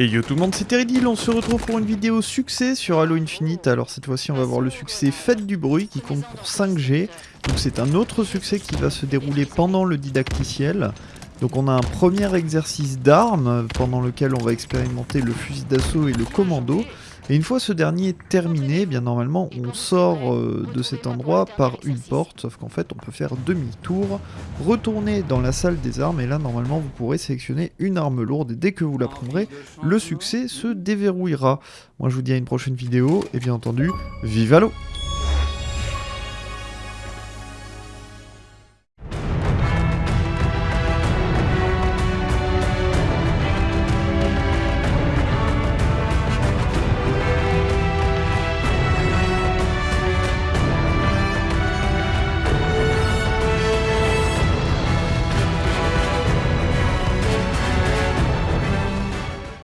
Et yo tout le monde, c'est Teridil, on se retrouve pour une vidéo succès sur Halo Infinite. Alors cette fois-ci on va voir le succès Faites du bruit qui compte pour 5G. Donc c'est un autre succès qui va se dérouler pendant le didacticiel. Donc on a un premier exercice d'armes pendant lequel on va expérimenter le fusil d'assaut et le commando. Et une fois ce dernier terminé, eh bien normalement on sort euh, de cet endroit par une porte, sauf qu'en fait on peut faire demi-tour, retourner dans la salle des armes, et là normalement vous pourrez sélectionner une arme lourde, et dès que vous la prendrez, le succès se déverrouillera. Moi je vous dis à une prochaine vidéo, et bien entendu, vive l'eau